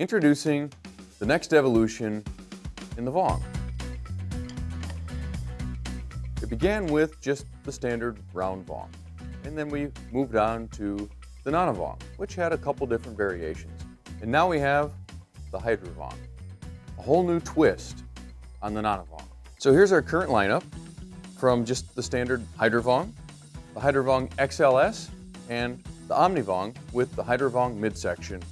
Introducing the next evolution in the Vong. It began with just the standard round Vong, and then we moved on to the Nona Vong, which had a couple different variations. And now we have the Hydra Vong, a whole new twist on the Nona Vong. So here's our current lineup from just the standard Hydra Vong, the Hydra Vong XLS, and the Omni Vong with the Hydra Vong midsection.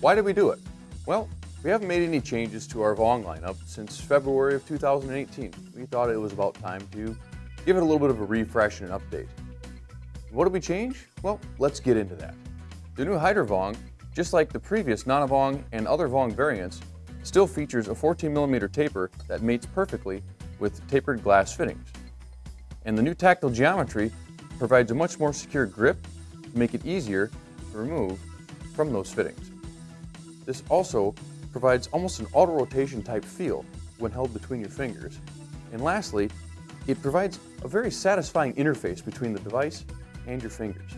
Why did we do it? Well, we haven't made any changes to our Vong lineup since February of 2018. We thought it was about time to give it a little bit of a refresh and an update. What did we change? Well, let's get into that. The new Hydra Vong, just like the previous Nona Vong and other Vong variants, still features a 14 millimeter taper that mates perfectly with tapered glass fittings. And the new tactile geometry provides a much more secure grip to make it easier to remove from those fittings. This also provides almost an auto rotation type feel when held between your fingers. And lastly, it provides a very satisfying interface between the device and your fingers.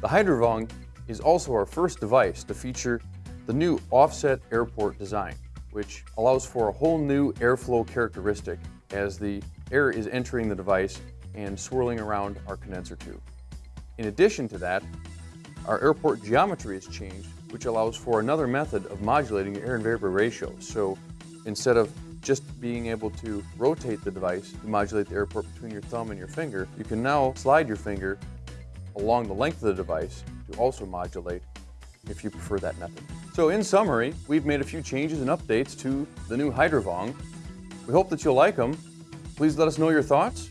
The Hydra Vong is also our first device to feature the new offset airport design, which allows for a whole new airflow characteristic as the air is entering the device and swirling around our condenser tube. In addition to that, our airport geometry has changed, which allows for another method of modulating your air and vapor ratio. So instead of just being able to rotate the device to modulate the airport between your thumb and your finger, you can now slide your finger along the length of the device to also modulate if you prefer that method. So in summary, we've made a few changes and updates to the new Hydra Vong. We hope that you'll like them. Please let us know your thoughts.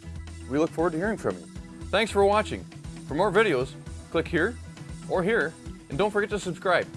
We look forward to hearing from you. Thanks for watching. For more videos, click here or here, and don't forget to subscribe.